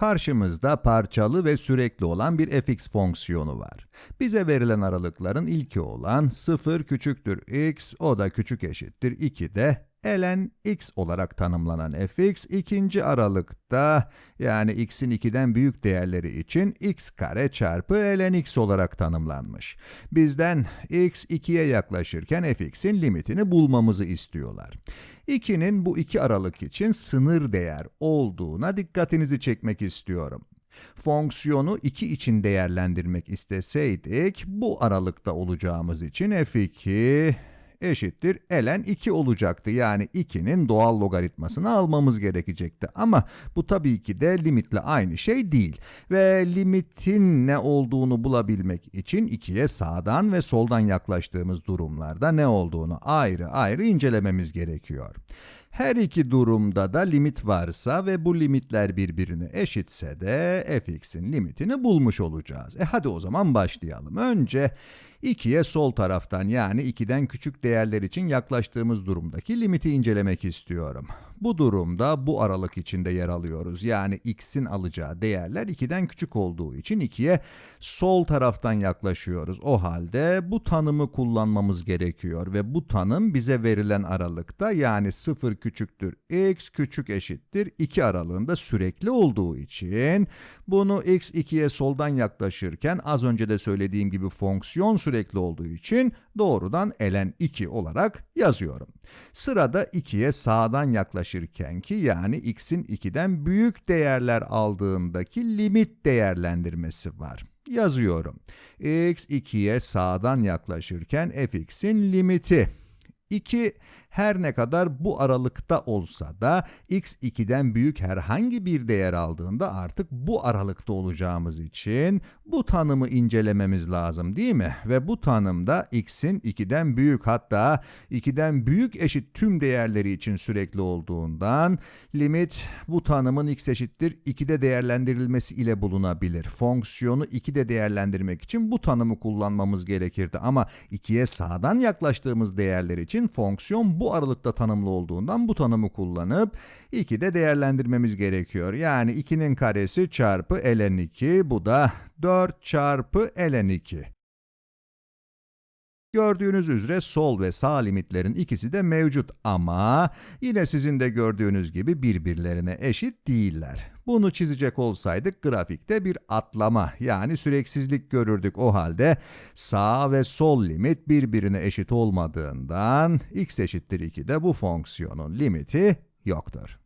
Karşımızda parçalı ve sürekli olan bir fx fonksiyonu var. Bize verilen aralıkların ilki olan 0 küçüktür x, o da küçük eşittir 2 de ln x olarak tanımlanan fx ikinci aralıkta yani x'in 2'den büyük değerleri için x kare çarpı ln x olarak tanımlanmış. Bizden x 2'ye yaklaşırken fx'in limitini bulmamızı istiyorlar. 2'nin bu iki aralık için sınır değer olduğuna dikkatinizi çekmek istiyorum. Fonksiyonu 2 için değerlendirmek isteseydik, bu aralıkta olacağımız için f2 eşittir ln 2 olacaktı. Yani 2'nin doğal logaritmasını almamız gerekecekti. Ama bu tabii ki de limitle aynı şey değil. Ve limitin ne olduğunu bulabilmek için 2'ye sağdan ve soldan yaklaştığımız durumlarda ne olduğunu ayrı ayrı incelememiz gerekiyor. Her iki durumda da limit varsa ve bu limitler birbirine eşitse de fx'in limitini bulmuş olacağız. E hadi o zaman başlayalım. Önce 2'ye sol taraftan yani 2'den küçük değerler için yaklaştığımız durumdaki limiti incelemek istiyorum. Bu durumda bu aralık içinde yer alıyoruz. Yani x'in alacağı değerler 2'den küçük olduğu için 2'ye sol taraftan yaklaşıyoruz. O halde bu tanımı kullanmamız gerekiyor ve bu tanım bize verilen aralıkta yani 0 küçüktür x küçük eşittir 2 aralığında sürekli olduğu için bunu x 2'ye soldan yaklaşırken az önce de söylediğim gibi fonksiyon sürekli olduğu için doğrudan ln 2 olarak yazıyorum. Sırada 2'ye sağdan yaklaşırken ki yani x'in 2'den büyük değerler aldığındaki limit değerlendirmesi var. Yazıyorum. x 2'ye sağdan yaklaşırken fx'in limiti 2 her ne kadar bu aralıkta olsa da x 2'den büyük herhangi bir değer aldığında artık bu aralıkta olacağımız için bu tanımı incelememiz lazım değil mi? Ve bu tanımda x'in 2'den büyük hatta 2'den büyük eşit tüm değerleri için sürekli olduğundan limit bu tanımın x eşittir 2'de değerlendirilmesi ile bulunabilir. Fonksiyonu 2'de değerlendirmek için bu tanımı kullanmamız gerekirdi ama 2'ye sağdan yaklaştığımız değerler için fonksiyon bu aralıkta tanımlı olduğundan bu tanımı kullanıp 2'de değerlendirmemiz gerekiyor. Yani 2'nin karesi çarpı ln 2 bu da 4 çarpı ln 2. Gördüğünüz üzere sol ve sağ limitlerin ikisi de mevcut ama yine sizin de gördüğünüz gibi birbirlerine eşit değiller. Bunu çizecek olsaydık grafikte bir atlama yani süreksizlik görürdük o halde sağ ve sol limit birbirine eşit olmadığından x eşittir 2'de bu fonksiyonun limiti yoktur.